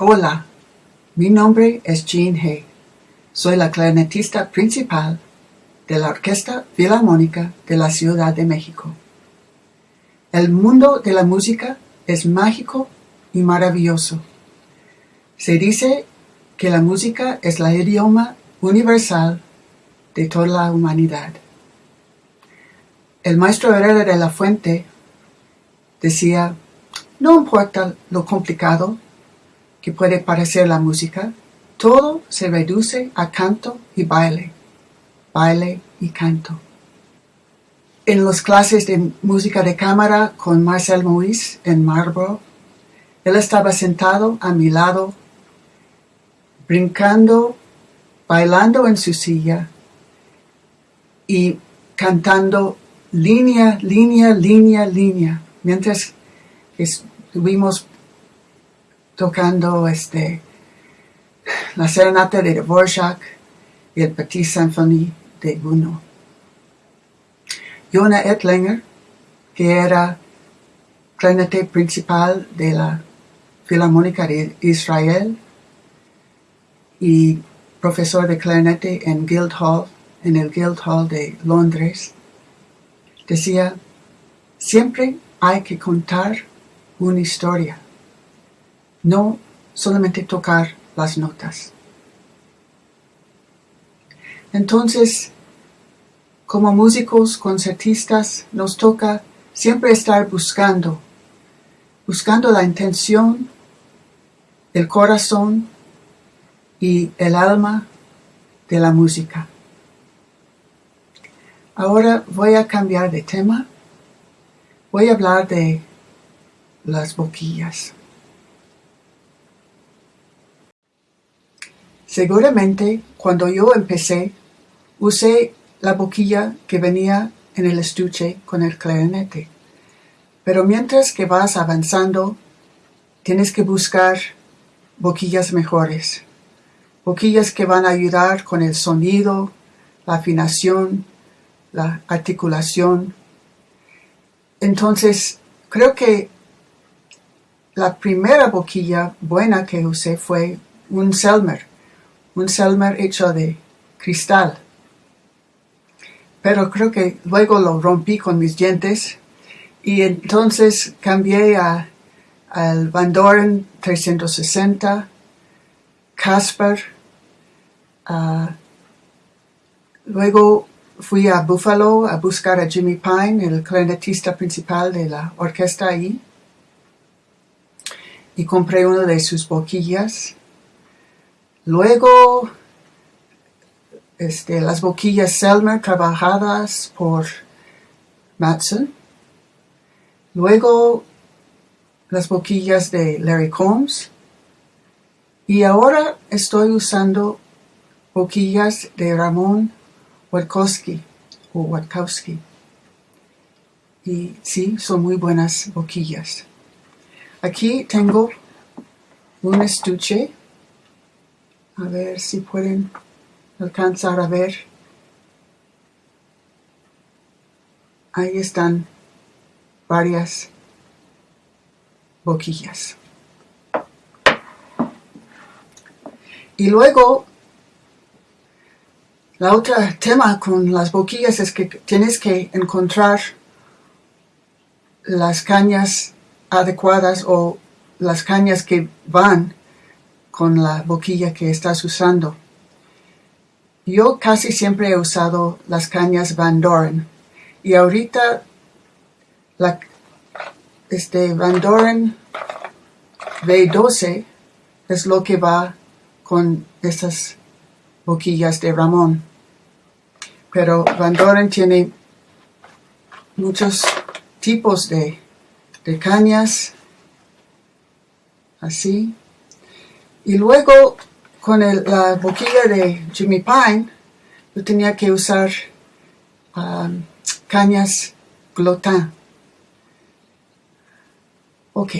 Hola, mi nombre es Jean Hay. Soy la clarinetista principal de la Orquesta Filarmónica de la Ciudad de México. El mundo de la música es mágico y maravilloso. Se dice que la música es la idioma universal de toda la humanidad. El maestro Herrera de la Fuente decía, no importa lo complicado que puede parecer la música, todo se reduce a canto y baile, baile y canto. En las clases de música de cámara con Marcel Moïse en Marlborough, él estaba sentado a mi lado, brincando, bailando en su silla y cantando línea, línea, línea, línea, mientras estuvimos tocando este, la serenata de Dvorak y el Petit Symphonie de Gounod. Yona Etlinger, que era clarinete principal de la Filarmónica de Israel y profesor de clarinete en Guildhall, en el Guildhall de Londres, decía, siempre hay que contar una historia no solamente tocar las notas. Entonces, como músicos, concertistas, nos toca siempre estar buscando, buscando la intención, el corazón y el alma de la música. Ahora voy a cambiar de tema. Voy a hablar de las boquillas. Seguramente cuando yo empecé, usé la boquilla que venía en el estuche con el clarinete. Pero mientras que vas avanzando, tienes que buscar boquillas mejores. Boquillas que van a ayudar con el sonido, la afinación, la articulación. Entonces, creo que la primera boquilla buena que usé fue un Selmer un Selmer hecho de cristal. Pero creo que luego lo rompí con mis dientes y entonces cambié a, al Van Doren 360, Casper, luego fui a Buffalo a buscar a Jimmy Pine, el clarinetista principal de la orquesta ahí, y compré una de sus boquillas Luego, este, las boquillas Selmer trabajadas por Matson. Luego, las boquillas de Larry Combs. Y ahora estoy usando boquillas de Ramón Watkowski o Watkowski. Y sí, son muy buenas boquillas. Aquí tengo un estuche a ver si pueden alcanzar a ver. Ahí están varias boquillas. Y luego, la otra tema con las boquillas es que tienes que encontrar las cañas adecuadas o las cañas que van con la boquilla que estás usando. Yo casi siempre he usado las cañas Van Doren y ahorita la este Van Doren V12 es lo que va con estas boquillas de Ramón. Pero Van Doren tiene muchos tipos de, de cañas, así, y luego, con la boquilla de Jimmy Pine, yo tenía que usar um, cañas Glotin. Ok.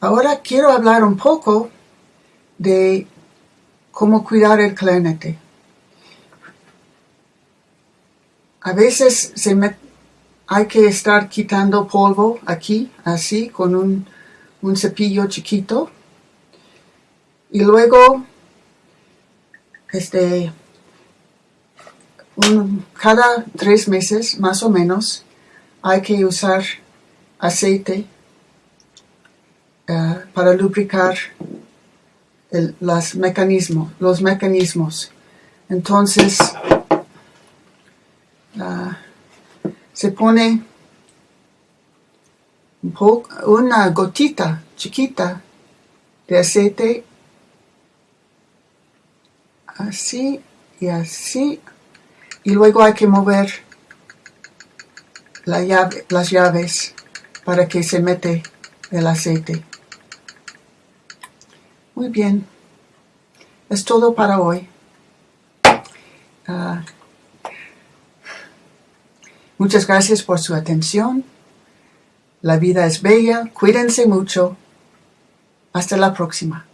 Ahora quiero hablar un poco de cómo cuidar el clarinete. A veces se hay que estar quitando polvo aquí, así, con un cepillo chiquito y luego este cada tres meses más o menos hay que usar aceite eh, para lubricar los mecanismos los mecanismos. Entonces ah, se pone una gotita chiquita de aceite así y así. Y luego hay que mover las llaves para que se mete el aceite. Muy bien. Es todo para hoy. Ah, muchas gracias por su atención. La vida es bella. Cuídense mucho. Hasta la próxima